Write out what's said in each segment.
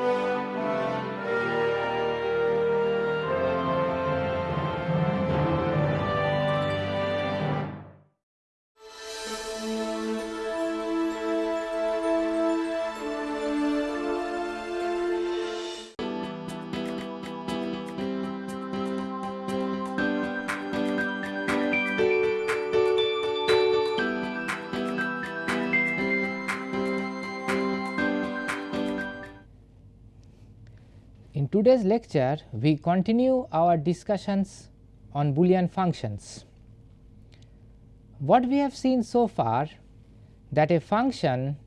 In today's lecture, we continue our discussions on Boolean functions. What we have seen so far that a function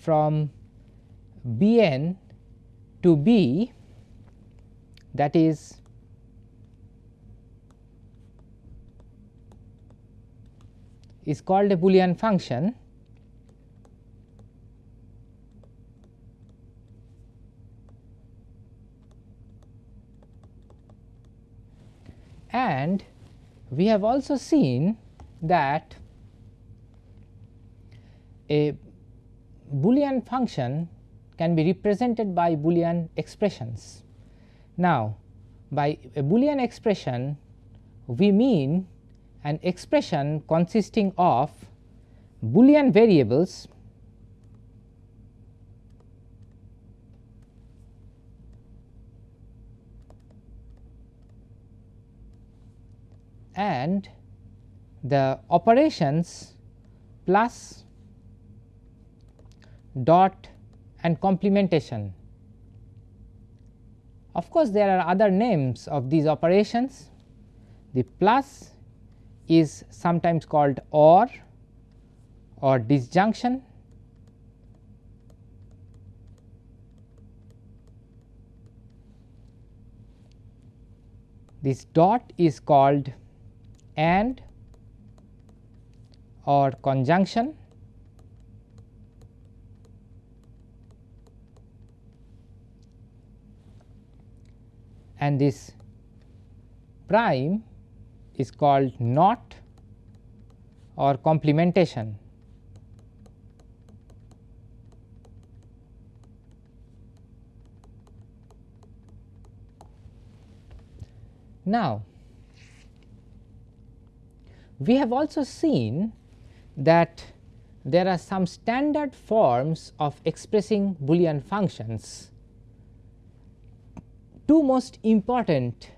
from Bn to B that is is called a Boolean function and we have also seen that a Boolean function can be represented by Boolean expressions. Now, by a Boolean expression we mean an expression consisting of Boolean variables and the operations plus dot and complementation. Of course, there are other names of these operations. The plus is sometimes called OR or disjunction. This dot is called and or conjunction and this prime is called not or complementation. Now, we have also seen that there are some standard forms of expressing Boolean functions. Two most important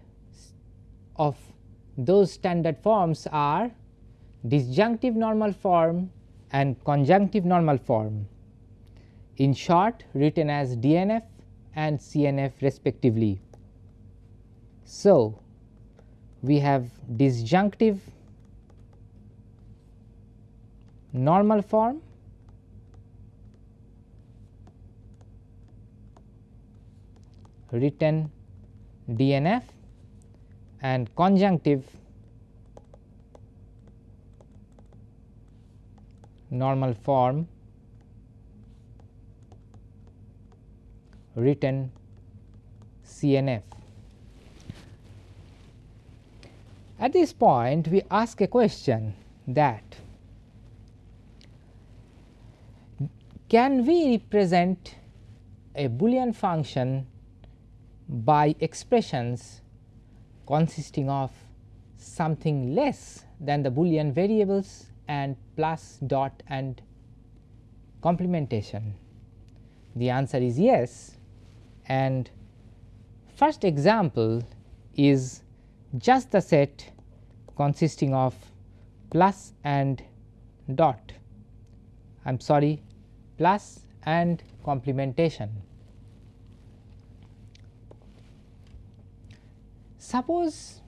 of those standard forms are disjunctive normal form and conjunctive normal form in short written as DNF and CNF respectively. So, we have disjunctive normal form. Written DNF and conjunctive. Normal form. Written CNF. At this point we ask a question that can we represent a Boolean function by expressions consisting of something less than the Boolean variables and plus dot and complementation? The answer is yes and first example is just the set consisting of plus and dot I am sorry plus and complementation. Suppose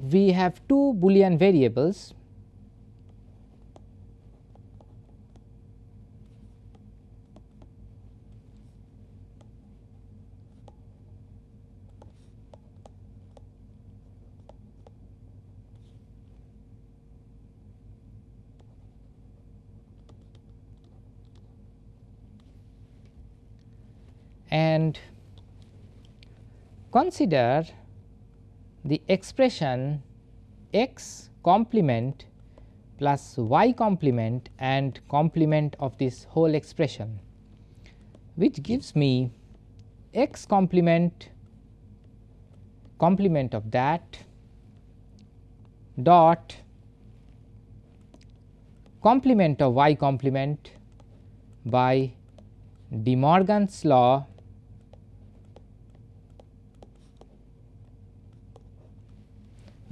we have two Boolean variables and consider the expression x complement plus y complement and complement of this whole expression which gives me x complement complement of that dot complement of y complement by De Morgan's law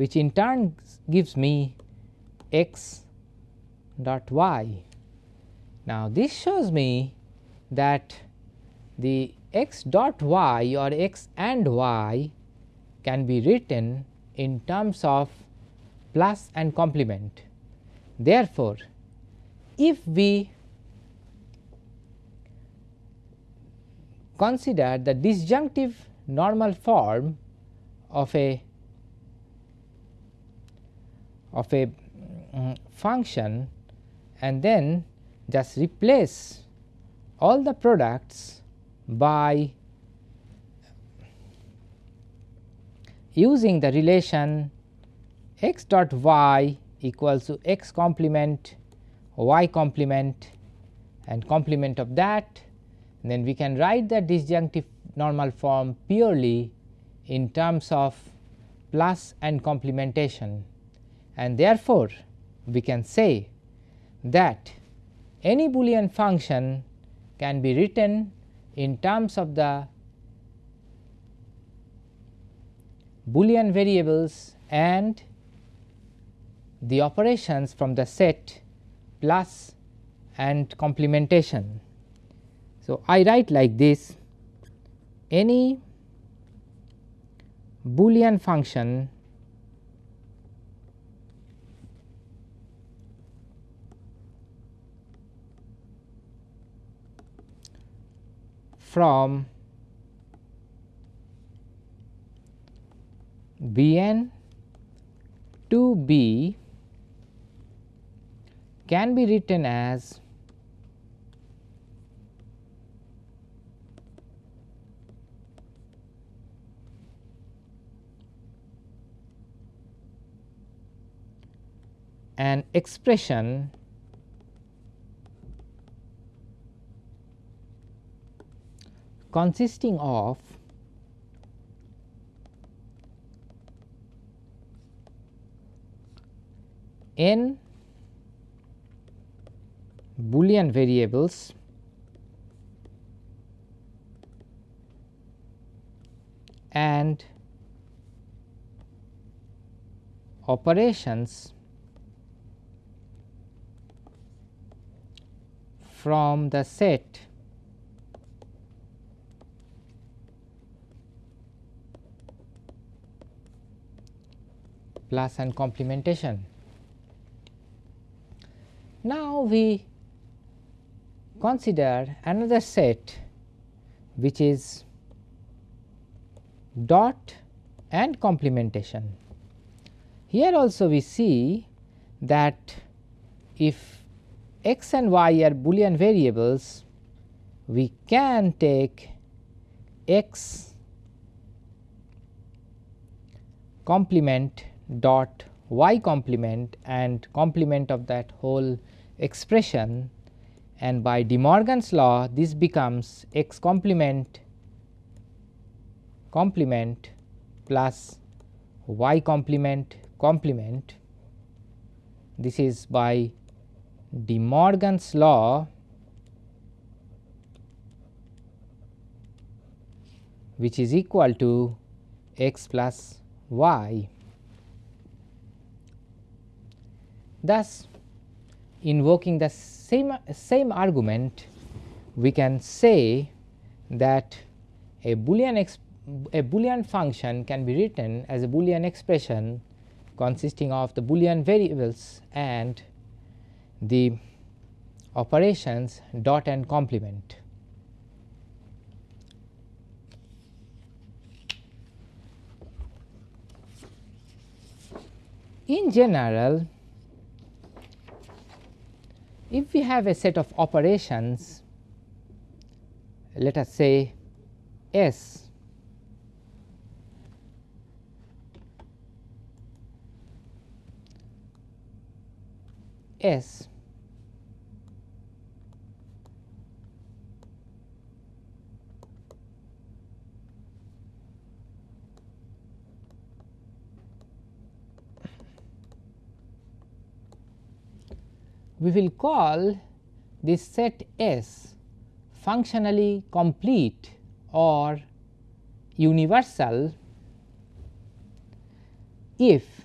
which in turn gives me x dot y. Now, this shows me that the x dot y or x and y can be written in terms of plus and complement. Therefore, if we consider the disjunctive normal form of a of a um, function and then just replace all the products by using the relation x dot y equals to x complement y complement and complement of that. Then we can write the disjunctive normal form purely in terms of plus and complementation and therefore, we can say that any Boolean function can be written in terms of the Boolean variables and the operations from the set plus and complementation. So, I write like this any Boolean function from Bn to B can be written as an expression consisting of n Boolean variables and operations from the set plus and complementation. Now, we consider another set which is dot and complementation. Here also we see that if x and y are boolean variables, we can take x complement dot y complement and complement of that whole expression and by De Morgan's law this becomes x complement complement plus y complement complement. This is by De Morgan's law which is equal to x plus y. Thus, invoking the same, same argument we can say that a Boolean a Boolean function can be written as a Boolean expression consisting of the Boolean variables and the operations dot and complement. In general, if we have a set of operations, let us say S S we will call this set S functionally complete or universal if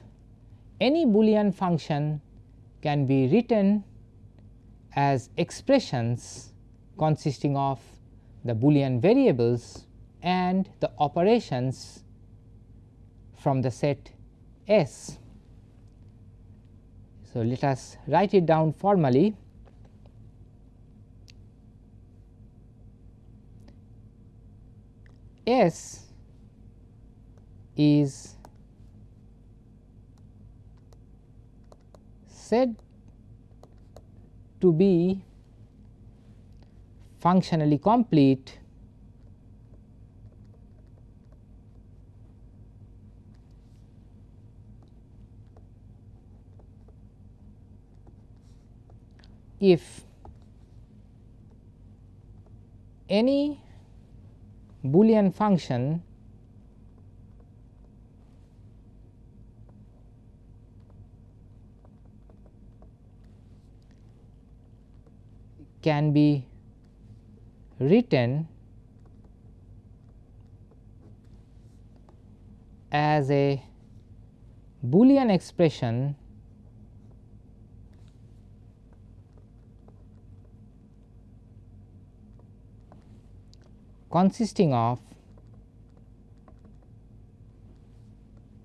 any Boolean function can be written as expressions consisting of the Boolean variables and the operations from the set S. So, let us write it down formally. S is said to be functionally complete if any Boolean function can be written as a Boolean expression consisting of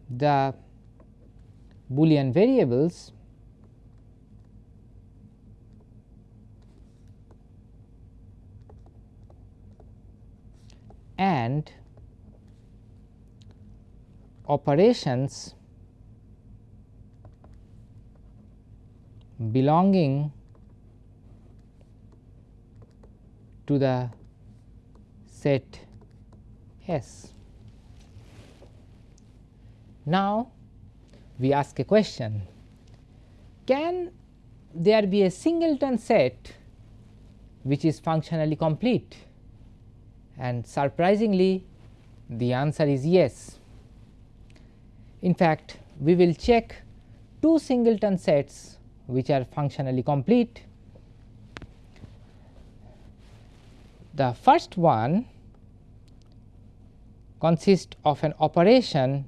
the Boolean variables and operations belonging to the set S. Now, we ask a question can there be a singleton set which is functionally complete and surprisingly the answer is yes. In fact, we will check two singleton sets which are functionally complete. The first one consists of an operation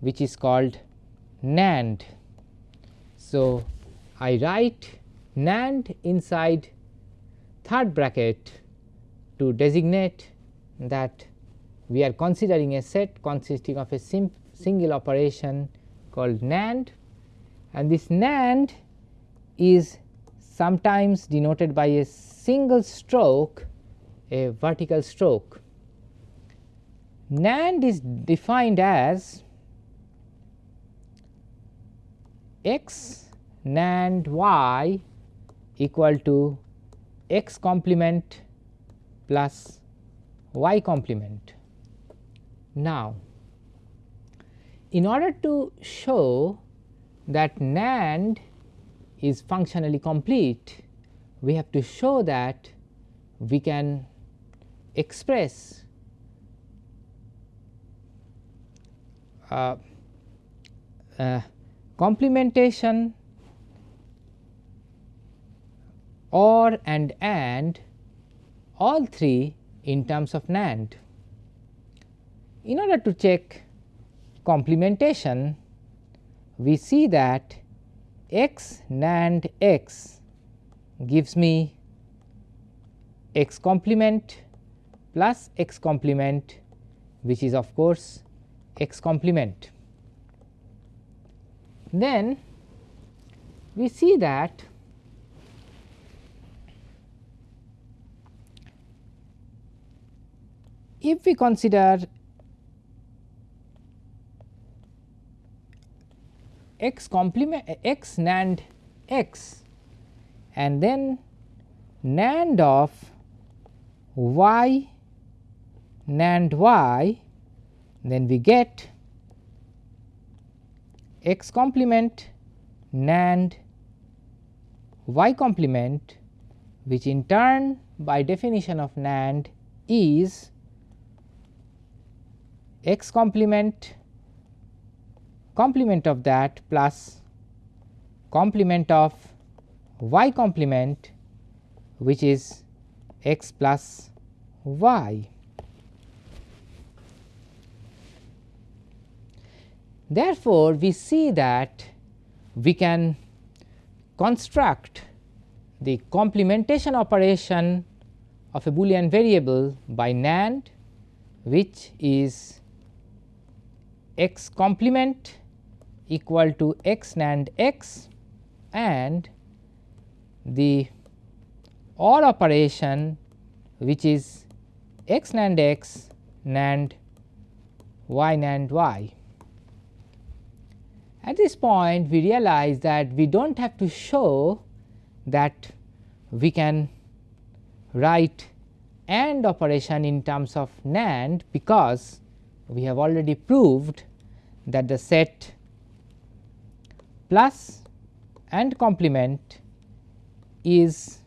which is called NAND. So, I write NAND inside third bracket to designate that we are considering a set consisting of a single operation called NAND and this NAND is sometimes denoted by a single stroke a vertical stroke. NAND is defined as x NAND y equal to x complement plus y complement. Now, in order to show that NAND is functionally complete, we have to show that we can express uh, uh, complementation or and and all three in terms of NAND. In order to check complementation, we see that x NAND x gives me x complement plus x complement which is of course x complement. Then we see that if we consider x complement x NAND x and then NAND of y NAND y then we get x complement NAND y complement which in turn by definition of NAND is x complement complement of that plus complement of y complement which is x plus y. Therefore, we see that we can construct the complementation operation of a Boolean variable by NAND which is x complement equal to x NAND x and the OR operation which is x NAND x NAND y NAND y. At this point we realize that we do not have to show that we can write AND operation in terms of NAND because we have already proved that the set plus and complement is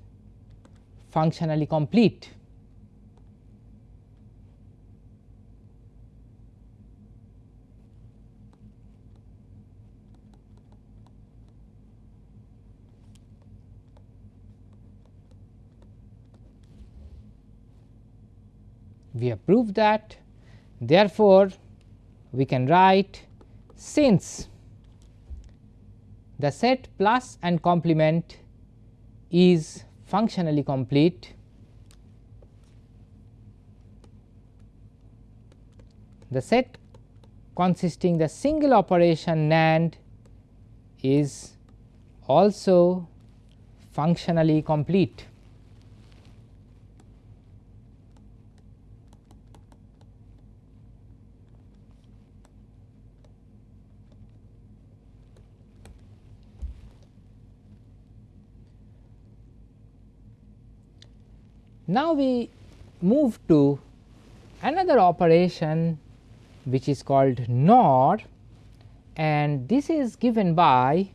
functionally complete. we have proved that therefore, we can write since the set plus and complement is functionally complete the set consisting the single operation NAND is also functionally complete. Now, we move to another operation which is called NOR and this is given by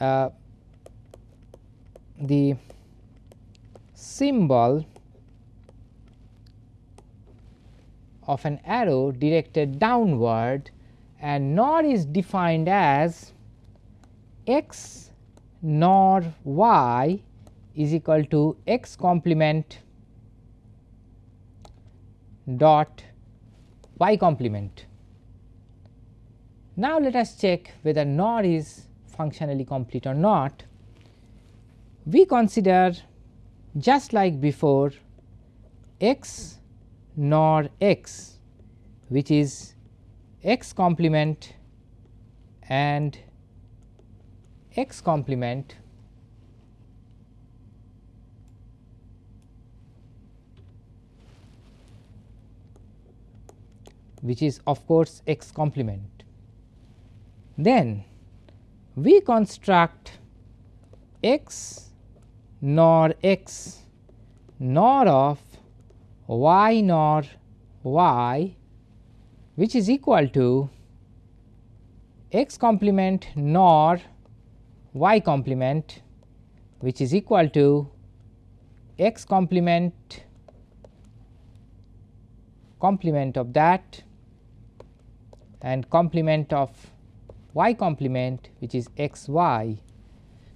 uh, the symbol of an arrow directed downward and NOR is defined as x NOR y is equal to x complement dot y complement. Now, let us check whether NOR is functionally complete or not. We consider just like before x NOR x which is x complement and x complement which is of course x complement. Then we construct x nor x nor of y nor y which is equal to x complement nor y complement which is equal to x complement complement of that and complement of y complement which is x y.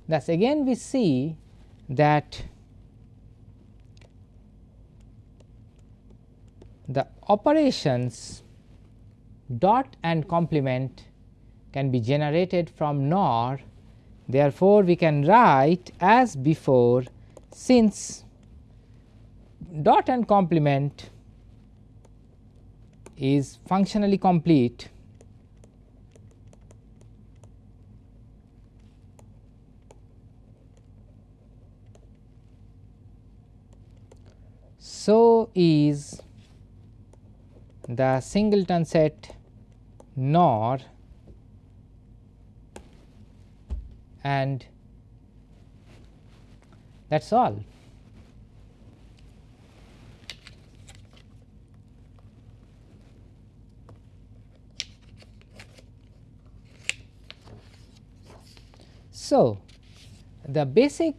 Thus, again we see that the operations dot and complement can be generated from NOR. Therefore, we can write as before since dot and complement is functionally complete so is the singleton set NOR and that is all. So, the basic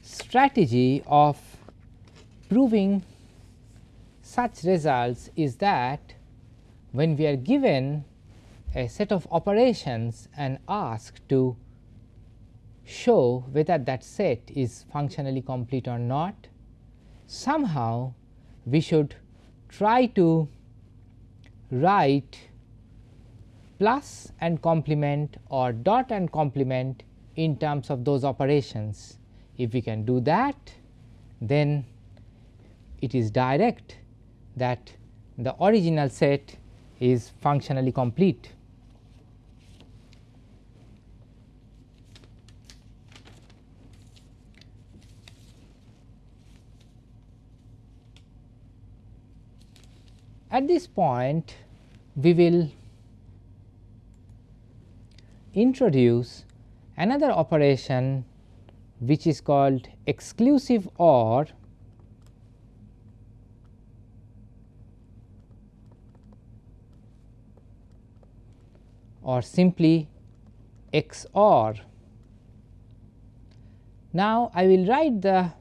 strategy of proving such results is that when we are given a set of operations and asked to show whether that set is functionally complete or not. Somehow we should try to write plus and complement or dot and complement in terms of those operations. If we can do that then it is direct that the original set is functionally complete. At this point we will introduce another operation which is called exclusive OR or simply XOR. Now, I will write the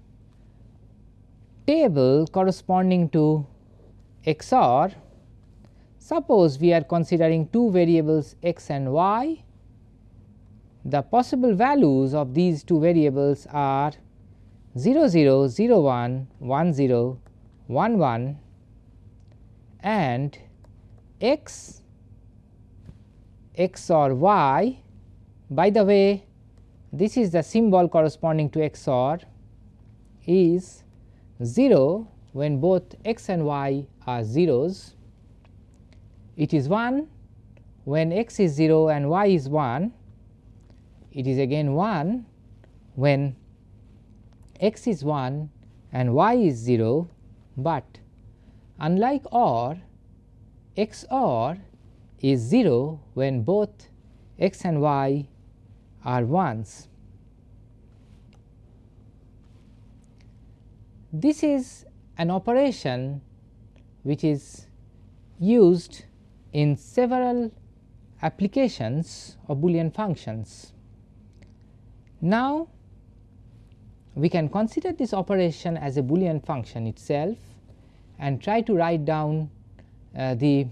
table corresponding to XOR. Suppose we are considering two variables x and y. The possible values of these two variables are 0 0 0 1 1 0 1 1 and x XOR y. By the way, this is the symbol corresponding to XOR is 0 when both x and y are zeros. It is 1 when x is 0 and y is 1. It is again 1 when x is 1 and y is 0, but unlike OR, XOR is 0 when both x and y are ones. This is an operation which is used in several applications of Boolean functions. Now, we can consider this operation as a Boolean function itself and try to write down uh, the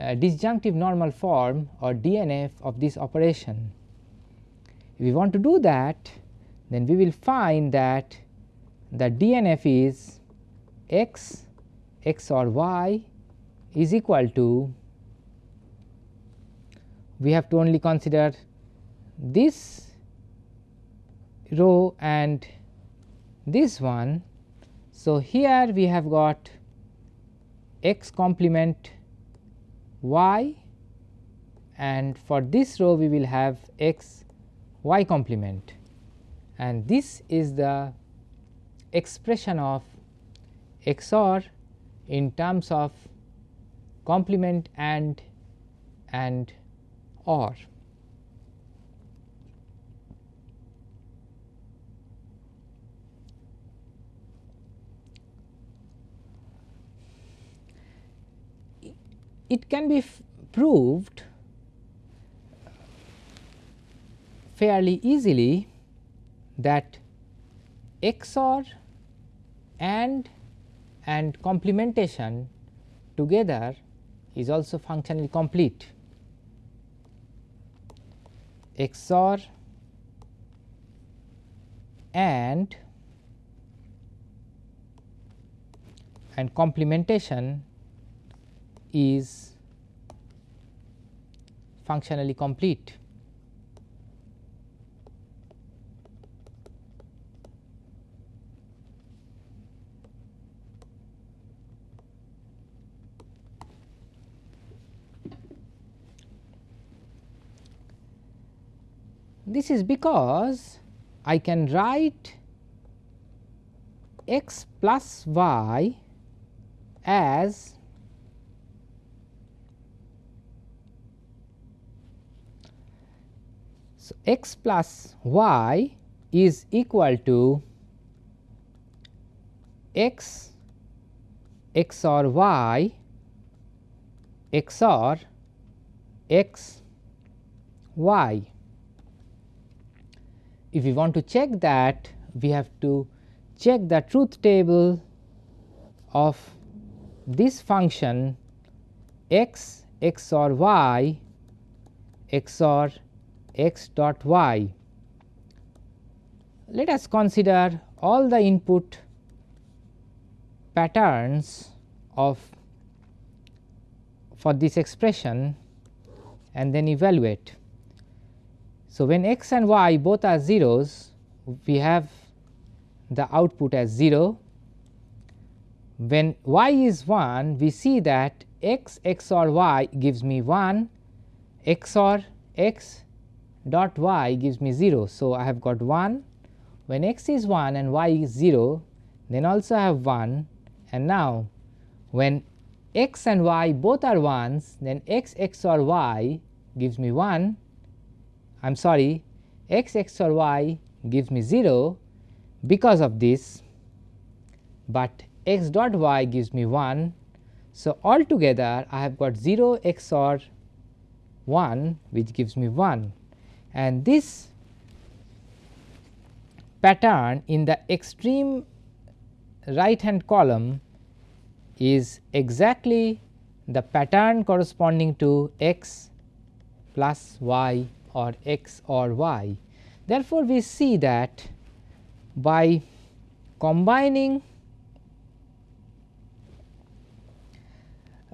uh, disjunctive normal form or DNF of this operation. If we want to do that then we will find that the DNF is x XOR y is equal to we have to only consider this row and this one. So, here we have got x complement y and for this row we will have x y complement and this is the expression of XOR in terms of complement and and OR. It can be proved fairly easily that XOR and and complementation together is also functionally complete. XOR and and complementation is functionally complete. This is because I can write x plus y as So, x plus y is equal to x XOR y XOR x y. If we want to check that we have to check the truth table of this function x XOR y XOR x dot y. let us consider all the input patterns of for this expression and then evaluate. So, when x and y both are zeros we have the output as 0. When y is 1 we see that x XOR y gives me 1 XOR x dot y gives me 0. So, I have got 1 when x is 1 and y is 0 then also I have 1 and now when x and y both are 1s then x XOR y gives me 1 I am sorry x XOR y gives me 0 because of this, but x dot y gives me 1. So, altogether I have got 0 XOR 1 which gives me 1 and this pattern in the extreme right hand column is exactly the pattern corresponding to x plus y or x or y. Therefore, we see that by combining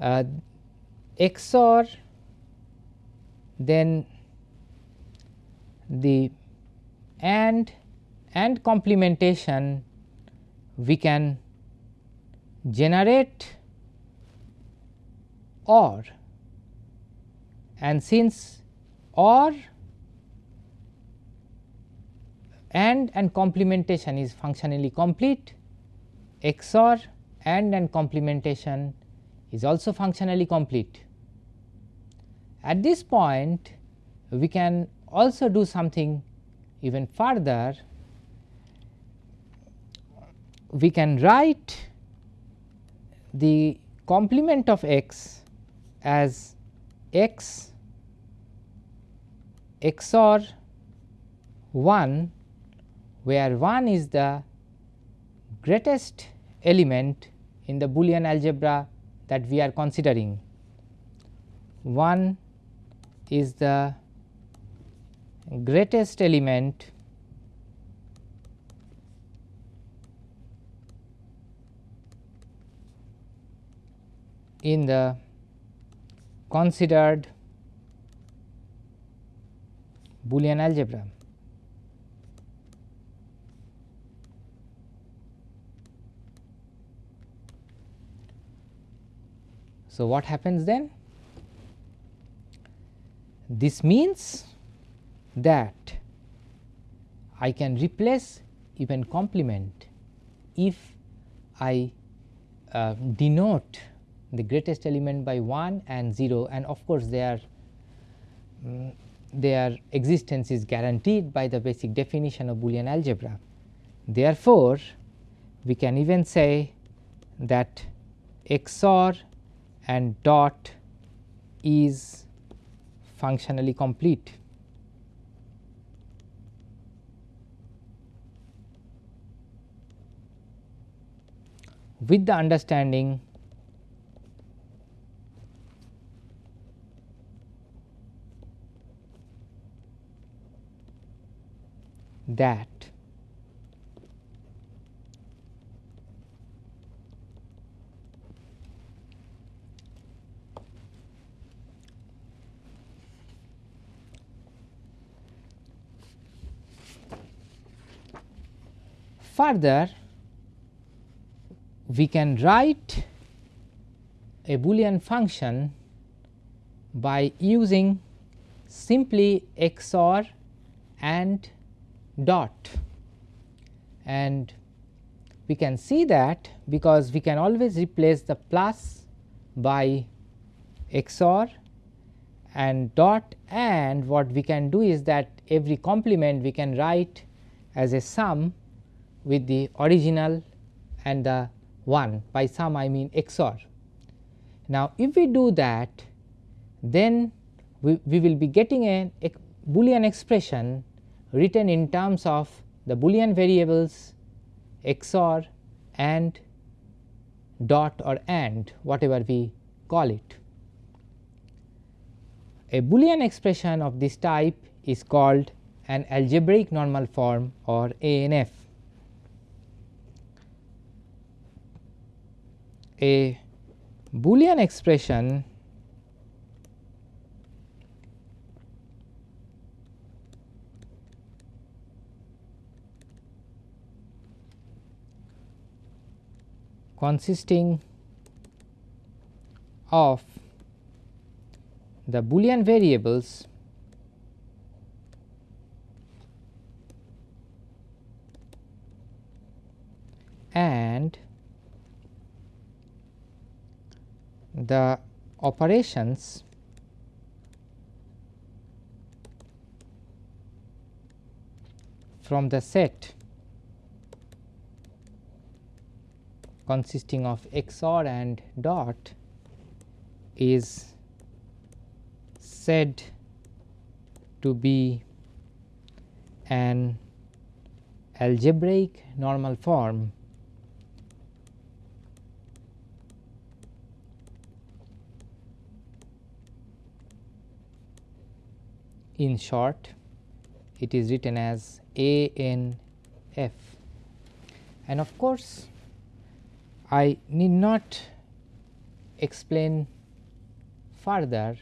uh, XOR then the AND and complementation we can generate OR and since OR AND and complementation is functionally complete, XOR AND and complementation is also functionally complete. At this point we can also do something even further, we can write the complement of x as x XOR 1 where 1 is the greatest element in the Boolean algebra that we are considering. 1 is the greatest element in the considered Boolean algebra. So, what happens then? This means that I can replace even complement if I uh, denote the greatest element by 1 and 0 and of course, their um, their existence is guaranteed by the basic definition of Boolean algebra. Therefore, we can even say that XOR and dot is functionally complete. With the understanding that Further, we can write a Boolean function by using simply XOR and dot. And we can see that because we can always replace the plus by XOR and dot. And what we can do is that every complement we can write as a sum with the original and the 1 by sum I mean XOR. Now, if we do that then we, we will be getting a, a Boolean expression written in terms of the Boolean variables XOR and dot or AND whatever we call it. A Boolean expression of this type is called an algebraic normal form or ANF. A Boolean expression consisting of the Boolean variables and the operations from the set consisting of XOR and dot is said to be an algebraic normal form in short it is written as A N F and of course, I need not explain further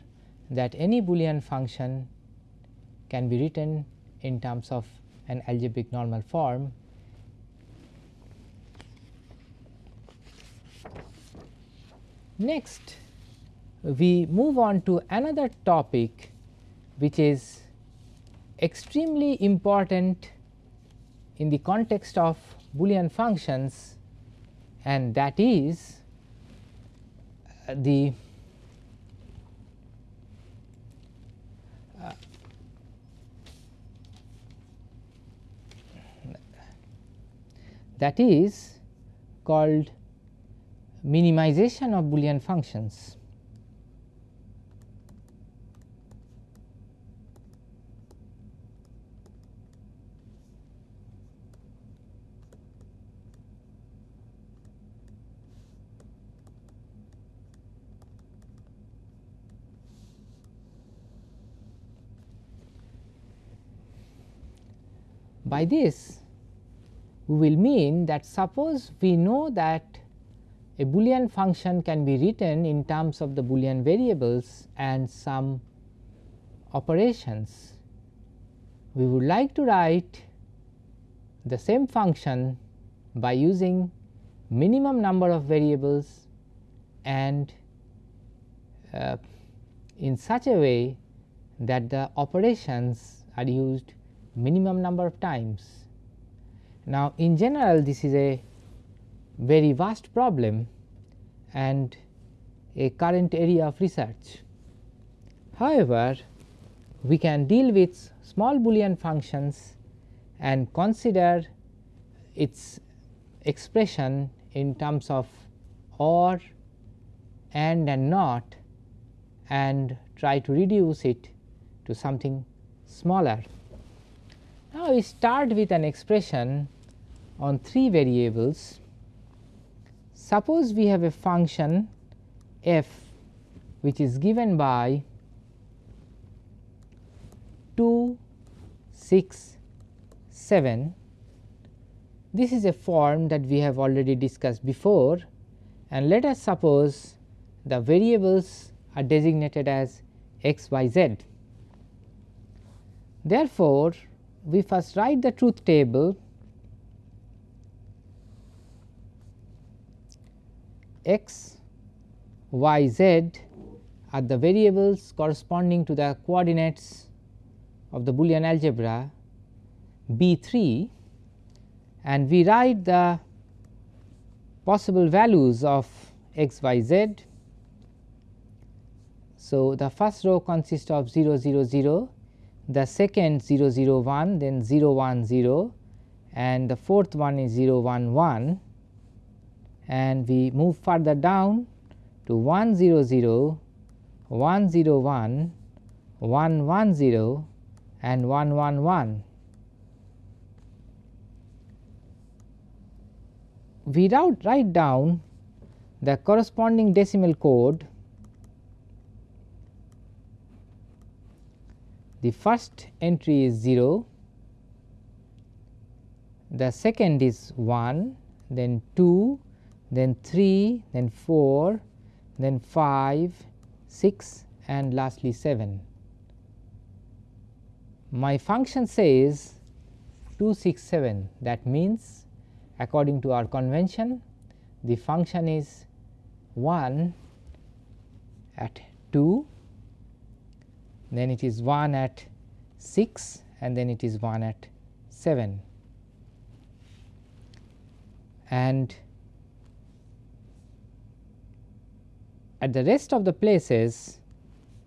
that any Boolean function can be written in terms of an algebraic normal form. Next, we move on to another topic which is extremely important in the context of Boolean functions and that is uh, the uh, that is called minimization of Boolean functions. By this we will mean that suppose we know that a Boolean function can be written in terms of the Boolean variables and some operations. We would like to write the same function by using minimum number of variables and uh, in such a way that the operations are used minimum number of times. Now, in general this is a very vast problem and a current area of research. However, we can deal with small Boolean functions and consider its expression in terms of or and and not and try to reduce it to something smaller. Now, we start with an expression on 3 variables. Suppose we have a function f which is given by 2, 6, 7. This is a form that we have already discussed before and let us suppose the variables are designated as x, y, z. Therefore, we first write the truth table x, y, z are the variables corresponding to the coordinates of the Boolean algebra B 3 and we write the possible values of x, y, z. So, the first row consists of 0 0 0 the second 0 0 1 then 0 1 0 and the fourth one is 0 1 1 and we move further down to 1 0 0 1 0 1 1 1 0 and 1 1 1. We write down the corresponding decimal code the first entry is 0, the second is 1, then 2, then 3, then 4, then 5, 6 and lastly 7. My function says 267 that means according to our convention the function is 1 at 2, then it is 1 at 6 and then it is 1 at 7 and at the rest of the places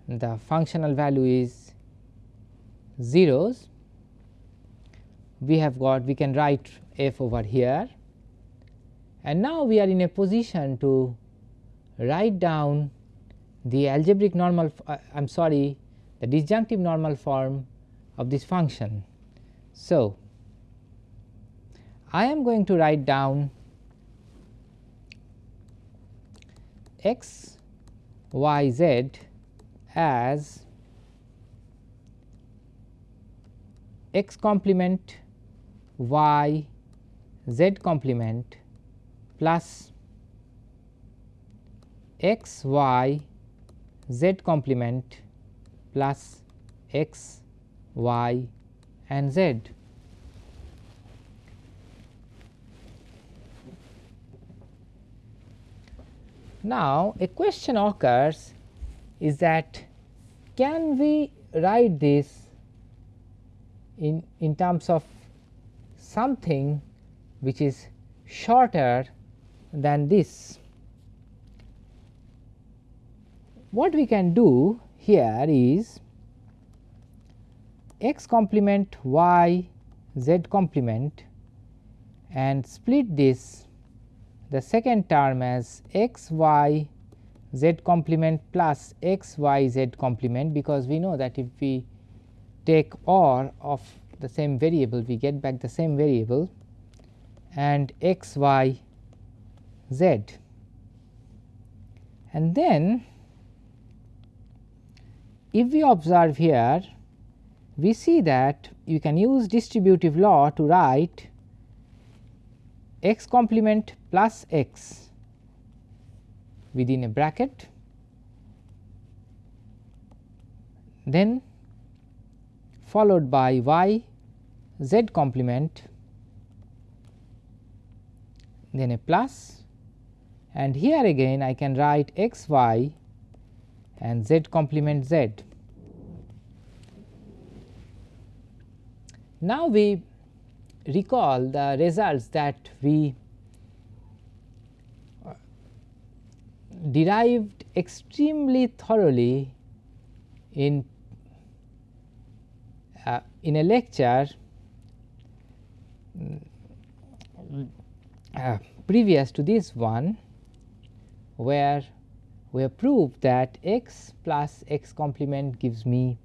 the functional value is zeros. We have got we can write f over here. And now we are in a position to write down the algebraic normal uh, I am sorry the disjunctive normal form of this function. So, I am going to write down x y z as x complement y z complement plus x y z complement plus x y and z. Now, a question occurs is that can we write this in, in terms of something which is shorter than this. What we can do here is x complement y z complement and split this. The second term as x y z complement plus x y z complement because we know that if we take OR of the same variable we get back the same variable and x y z. And then if we observe here we see that you can use distributive law to write x complement plus x within a bracket. Then followed by y z complement then a plus. And here again I can write x y and z complement z. Now, we recall the results that we uh, derived extremely thoroughly in uh, in a lecture uh, previous to this one where we have proved that x plus x complement gives me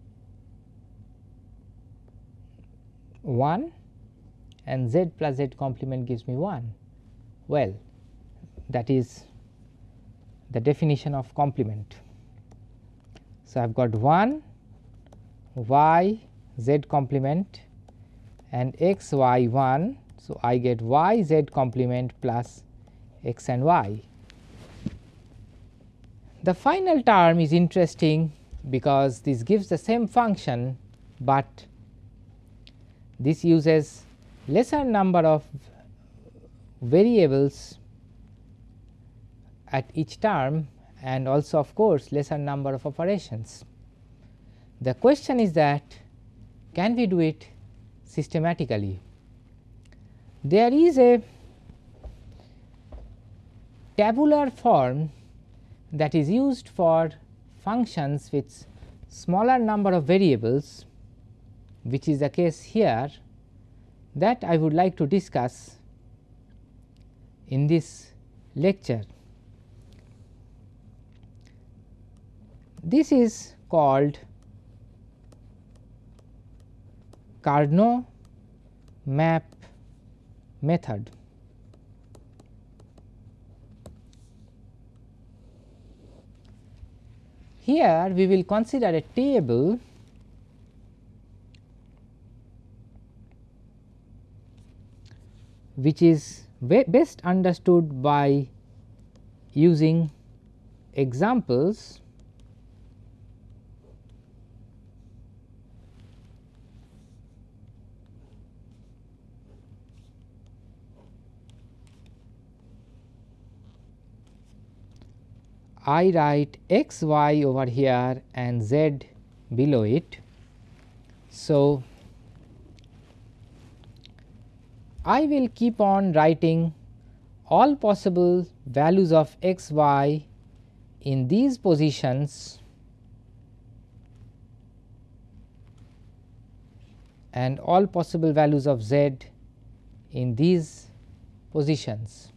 1 and z plus z complement gives me 1. Well, that is the definition of complement. So, I have got 1 y z complement and x y 1. So, I get y z complement plus x and y. The final term is interesting because this gives the same function, but this uses lesser number of variables at each term and also of course, lesser number of operations. The question is that can we do it systematically? There is a tabular form that is used for functions with smaller number of variables which is the case here that I would like to discuss in this lecture. This is called Karnaugh map method. Here we will consider a table which is best understood by using examples I write x y over here and z below it. So, I will keep on writing all possible values of x y in these positions and all possible values of z in these positions.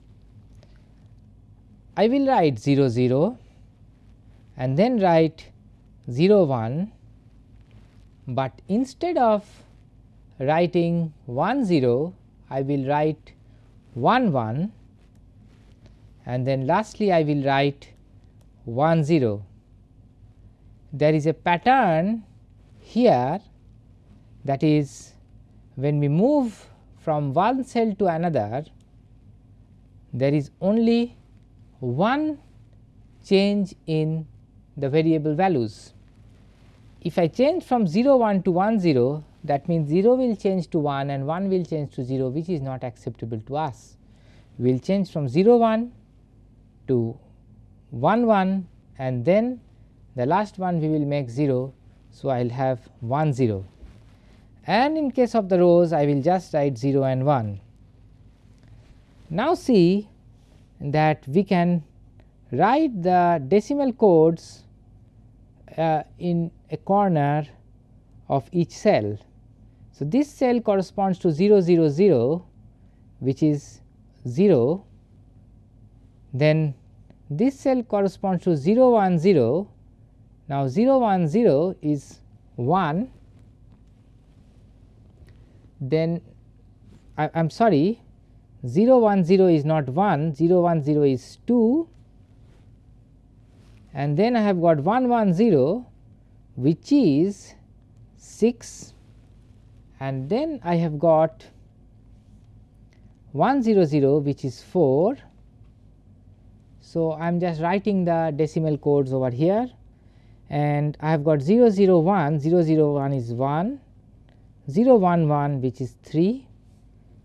I will write 0 0 and then write 0 1, but instead of writing 1 0 I will write 1 1 and then lastly I will write 1 0. There is a pattern here that is when we move from one cell to another there is only one change in the variable values. If I change from 0 1 to 1 0 that means 0 will change to 1 and 1 will change to 0 which is not acceptable to us. We will change from 0 1 to 1 1 and then the last one we will make 0. So, I will have 1 0 and in case of the rows I will just write 0 and 1. Now, see that we can write the decimal codes uh, in a corner of each cell. So, this cell corresponds to 0 0 0 which is 0 then this cell corresponds to 0 1 0 now 0 1 0 is 1 then I am sorry 0 1 0 is not 1 0 1 0 is 2 and then I have got 1 1 0 which is 6 and then I have got 1 0 0 which is 4. So, I am just writing the decimal codes over here. And I have got 0 0 1 0 0 1 is 1 0 1 1 which is 3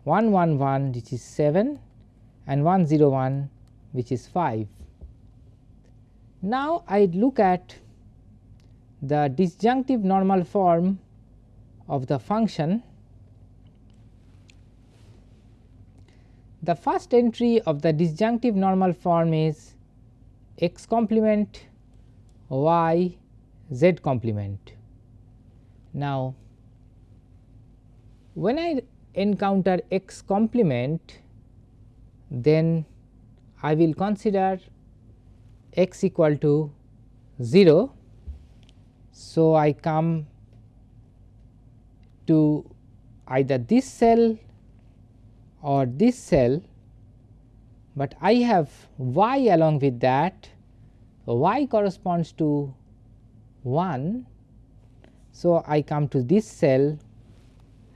1 1 1 which is 7 and 1 0 1 which is 5. Now, I look at the disjunctive normal form of the function. The first entry of the disjunctive normal form is x complement y z complement. Now, when I encounter x complement then I will consider x equal to 0. So, I come to either this cell or this cell, but I have y along with that y corresponds to 1. So, I come to this cell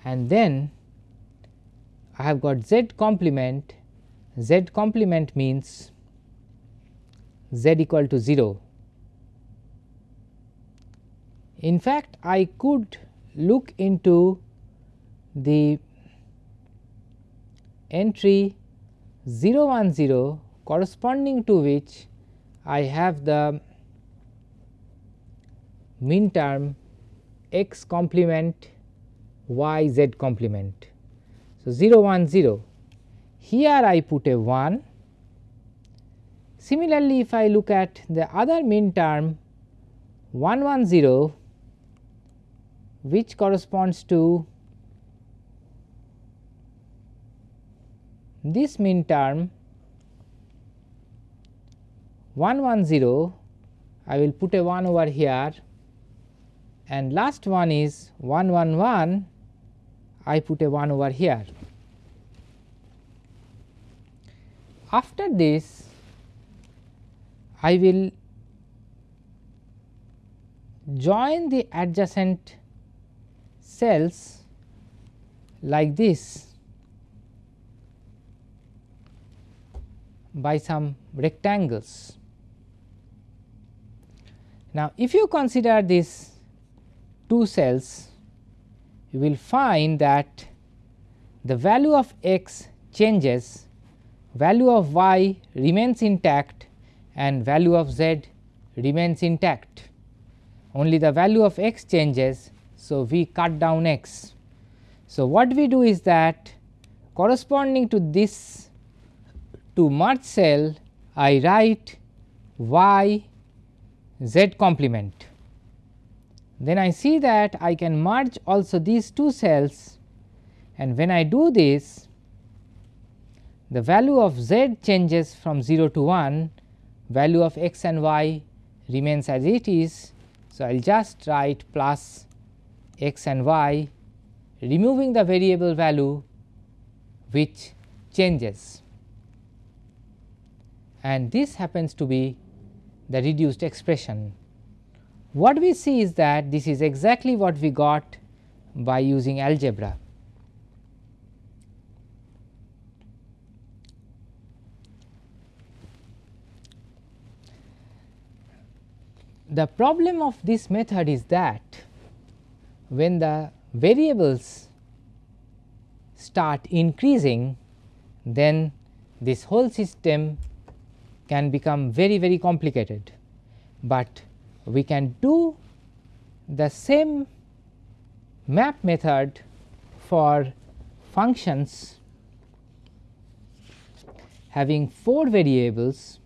and then I have got z complement, z complement means z equal to 0. In fact, I could look into the entry 0 1 0 corresponding to which I have the min term x complement y z complement. So, 0 1 0 here I put a 1. Similarly, if I look at the other min term 1 1 0 which corresponds to this min term 1 1 0 I will put a 1 over here. And last one is 1 1 1 I put a 1 over here. After this I will join the adjacent cells like this by some rectangles. Now, if you consider these two cells, you will find that the value of x changes, value of y remains intact and value of z remains intact. Only the value of x changes. So, we cut down x. So, what we do is that corresponding to this to merge cell I write y z complement. Then I see that I can merge also these two cells and when I do this the value of z changes from 0 to 1 value of x and y remains as it is. So, I will just write plus x and y removing the variable value which changes and this happens to be the reduced expression. What we see is that this is exactly what we got by using algebra. The problem of this method is that when the variables start increasing then this whole system can become very very complicated, but we can do the same map method for functions having 4 variables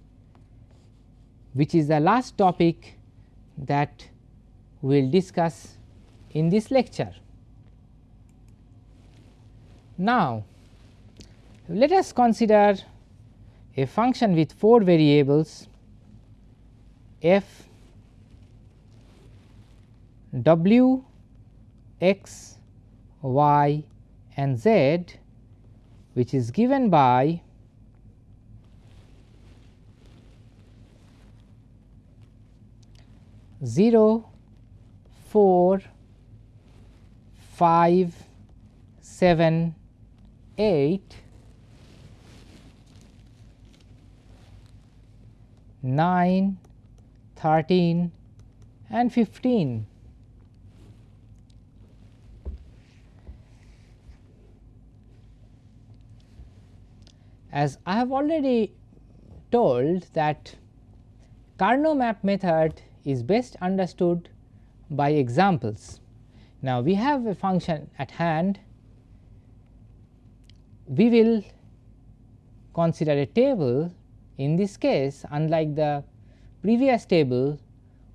which is the last topic that we will discuss in this lecture. Now, let us consider a function with 4 variables f w x y and z which is given by Zero, four, five, seven, eight, nine, thirteen, and 15. As I have already told that Karnaugh map method is best understood by examples. Now, we have a function at hand, we will consider a table in this case unlike the previous table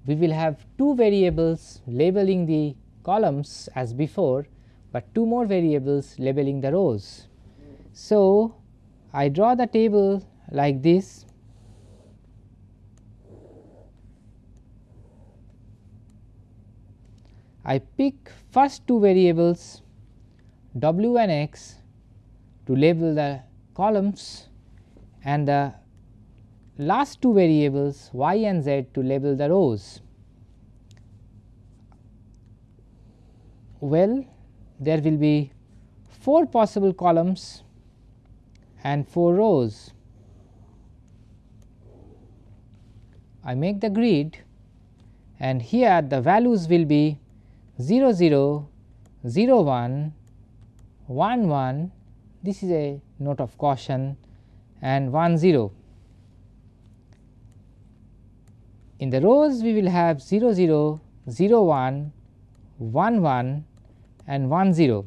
we will have two variables labeling the columns as before, but two more variables labeling the rows. So, I draw the table like this I pick first two variables w and x to label the columns and the last two variables y and z to label the rows. Well, there will be 4 possible columns and 4 rows. I make the grid and here the values will be 0 0 0 1 1 1 this is a note of caution and 1 0. In the rows we will have 0 0 0 1 1 1 and 1 0.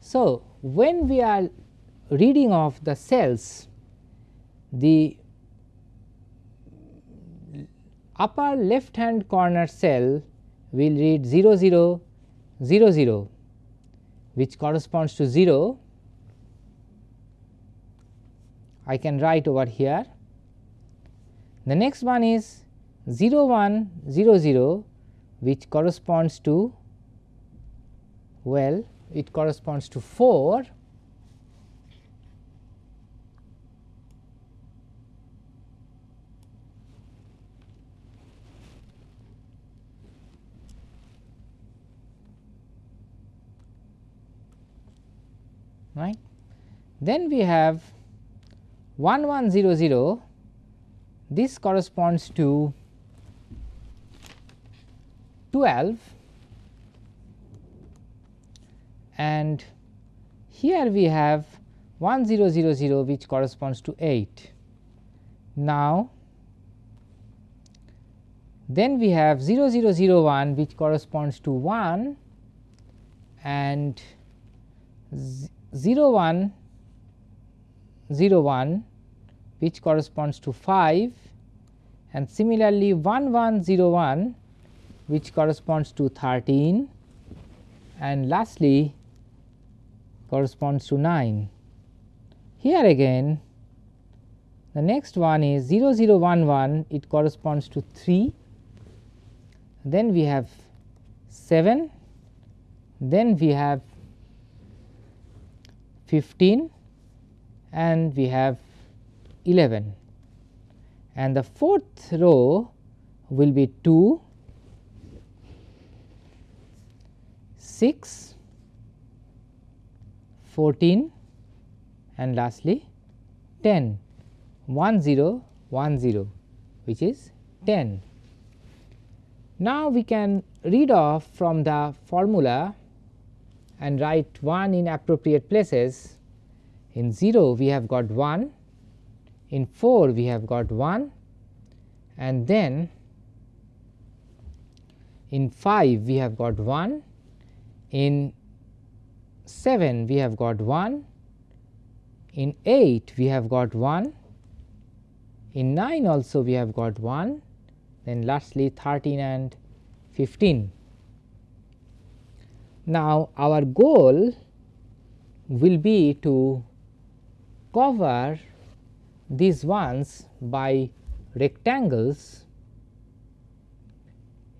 So, when we are reading of the cells the upper left hand corner cell will read 0 0 0 0 which corresponds to 0 I can write over here. The next one is 0 1 0 0 which corresponds to well it corresponds to 4 right. Then we have 1 1 0 0 this corresponds to 12 and here we have 1 0 0 0 which corresponds to 8. Now, then we have 0 0 0 1 which corresponds to 1 and 0 1 0 1 which corresponds to 5 and similarly 1 1 0 1 which corresponds to 13 and lastly corresponds to 9. Here again the next one is 0 0 1 1 it corresponds to 3 then we have 7 then we have 15 and we have 11 and the fourth row will be 2 6 14 and lastly 10 1 0 1 0 which is 10. Now, we can read off from the formula and write 1 in appropriate places. In 0 we have got 1, in 4 we have got 1 and then in 5 we have got 1, in 7 we have got 1, in 8 we have got 1, in 9 also we have got 1, then lastly 13 and 15. Now, our goal will be to cover these ones by rectangles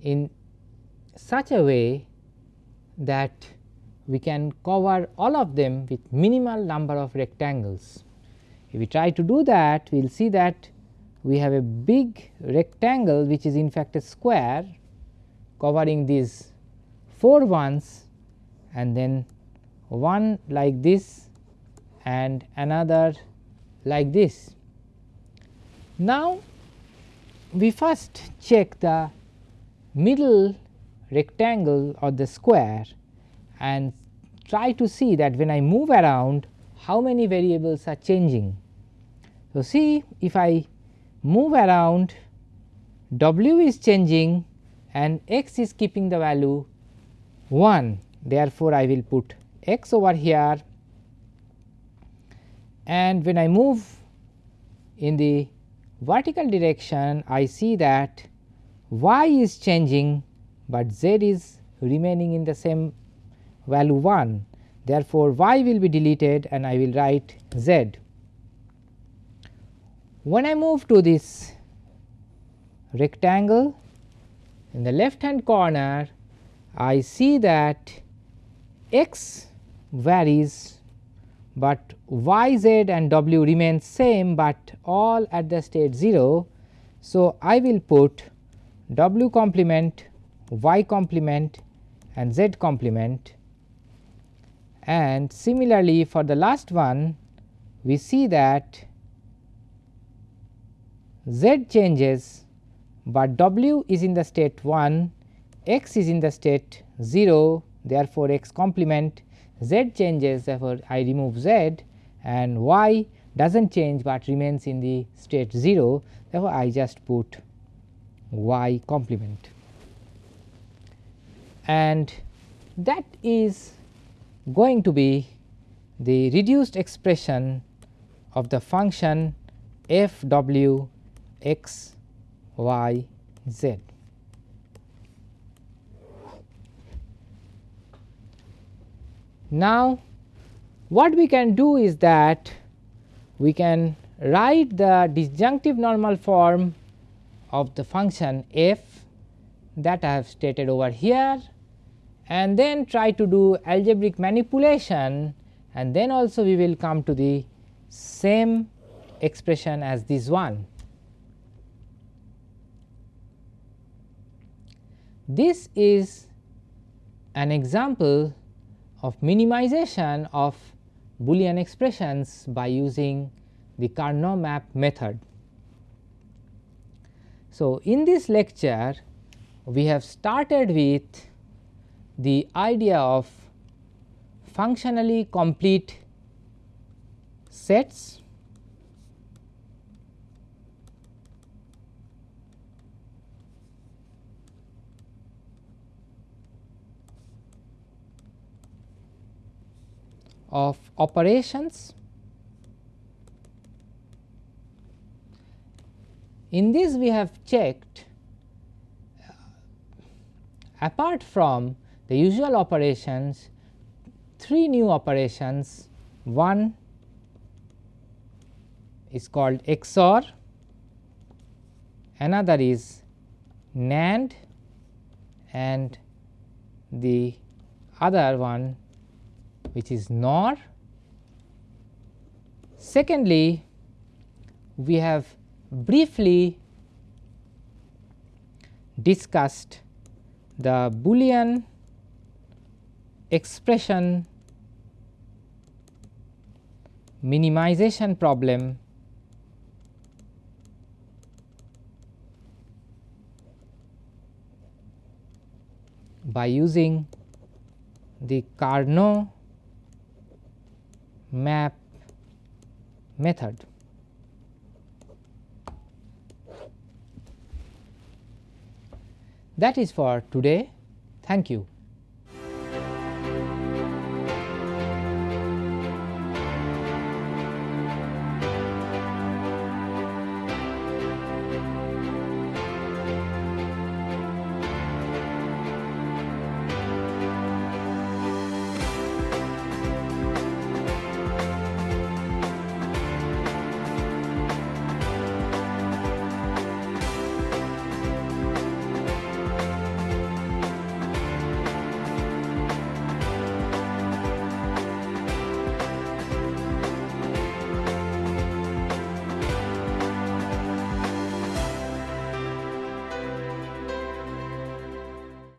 in such a way that we can cover all of them with minimal number of rectangles. If we try to do that, we will see that we have a big rectangle which is in fact a square covering these 4 ones and then one like this and another like this. Now, we first check the middle rectangle or the square and try to see that when I move around how many variables are changing. So, see if I move around w is changing and x is keeping the value 1 therefore, I will put x over here and when I move in the vertical direction I see that y is changing, but z is remaining in the same value 1. Therefore, y will be deleted and I will write z. When I move to this rectangle in the left hand corner I see that x varies, but y z and w remain same, but all at the state 0. So, I will put w complement, y complement and z complement. And similarly for the last one we see that z changes, but w is in the state 1, x is in the state 0 therefore, x complement. Z changes therefore, I remove z and y does not change, but remains in the state 0 therefore, I just put y complement and that is going to be the reduced expression of the function f w x y z. Now, what we can do is that we can write the disjunctive normal form of the function f that I have stated over here and then try to do algebraic manipulation and then also we will come to the same expression as this one. This is an example of minimization of Boolean expressions by using the Karnaugh map method. So, in this lecture we have started with the idea of functionally complete sets of operations. In this we have checked uh, apart from the usual operations three new operations one is called XOR, another is NAND and the other one which is NOR. Secondly, we have briefly discussed the Boolean expression minimization problem by using the Karnaugh map method. That is for today. Thank you.